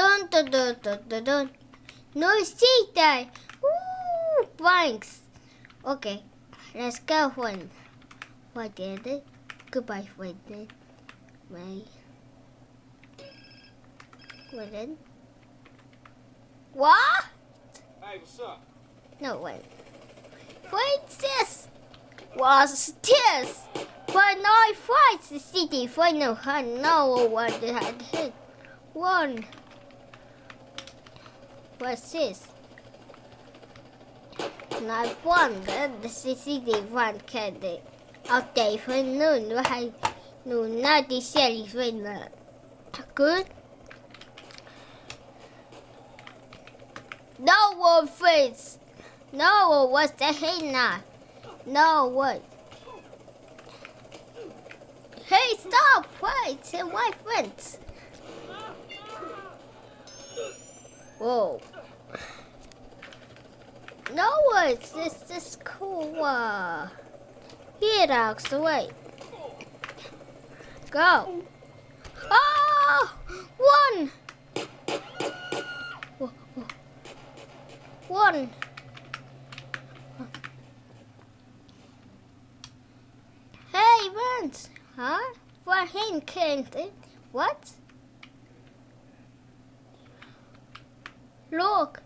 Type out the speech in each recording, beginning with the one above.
Dun dun dun dun dun dun. No cheetah. Ooh, thanks. Okay, let's go one. What did it? Goodbye, friend. Bye. What? What? Hey, what's up? No, wait. What's this? What's this? When I fight the city, final I know what had hit. One. What's this? I won the city one candy. Okay, for noon, right? No, not the silly friend. Good. No one face. No, what's the henna? No, what? Hey, stop! Wait, my friends. Whoa. No, it's this this cool. Uh, here, dogs, wait. Go. Oh, one. One. Hey, Vance. Huh? For him can't it? What? Look.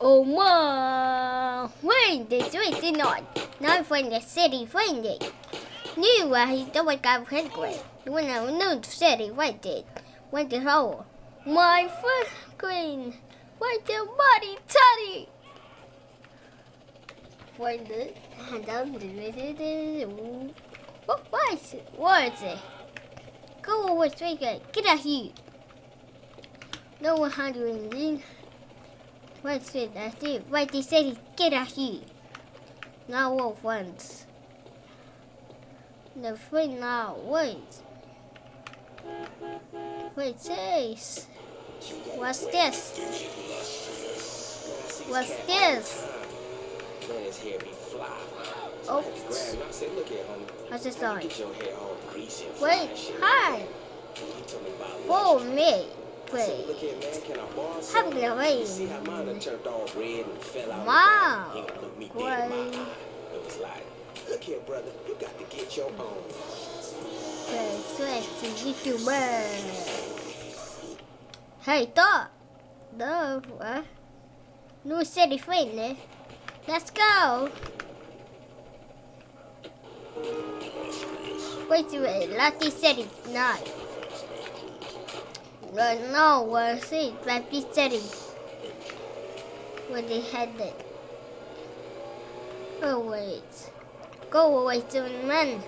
Oh my! Wait, this way did not. Now find the city, find it. Knew where he's the one guy headway. When I knew the city, what did? Went the hole. My queen. Why the body toddy? Find it. And down the What was it? What is it? Go away, straight Get out here. No one hundred and What's it? That's it. Right, they said get out here. Now what friends? The friend now, wait. Wait, says. What's this? What's this? Oh. What's this on? Wait, hi. For me. Wait. Have the rain. Wow. Wait. Look here, brother. You got to get your own. Wait, switch YouTuber. Hey, to. No, what? No city friend, eh? Let's go. Wait a minute, Lucky City, not. No, no, where's it? Lucky City. Where they headed. Oh, wait. Go away to the man.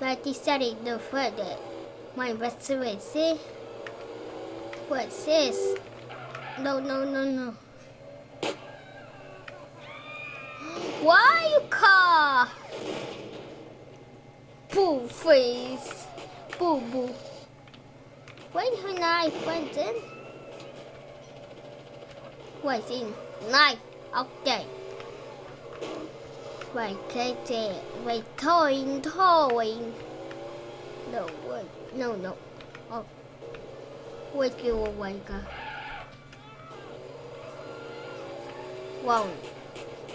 Lucky City, no further. My best way, see? What's this? No, no, no, no. Why you car? Boo face. Boo boo. When her knife went in? What's in? Knife. Okay. Wait, Katie. Wait, toying, toying. No, wait. No, no. Oh. Wait, you away, girl. One.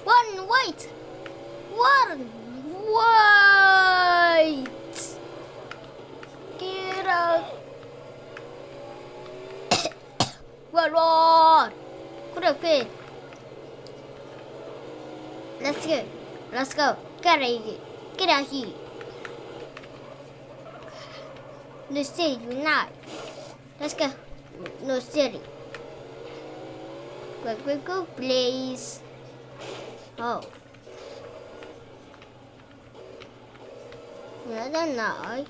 One, wait! One, wait! Get out! Run, run! Good okay. Let's go. Let's go. Get here. Get out here. No city, not. Let's go. No city. Quick, quick, go, please. Oh. Another night.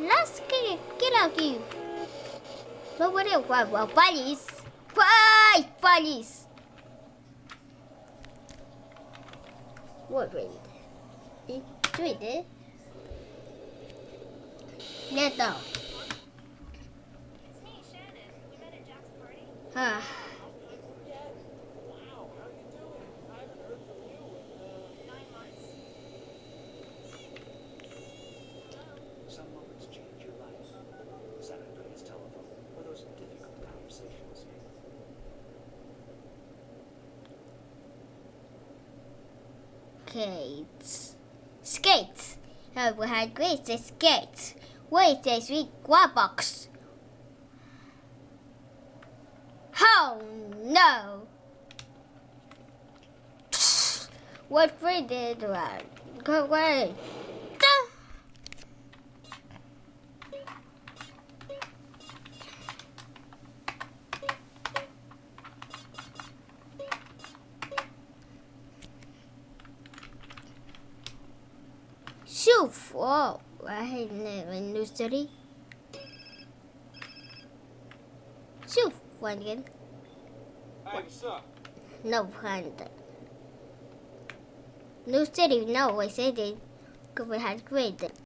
Let's get, get out here. But what else? Well, well, police. Why, police? What wind? It's wind. Net out. It's me, Shannon. We met at Jack's party. Ah. Skates. Skates. Oh, we had great skates. Wait, sweet guava box. Oh no! What we did was go away. شوف واو واحد من نشتري شوف وين كان Hey, what's up? No hand. No city, no, I said it. Because we had great.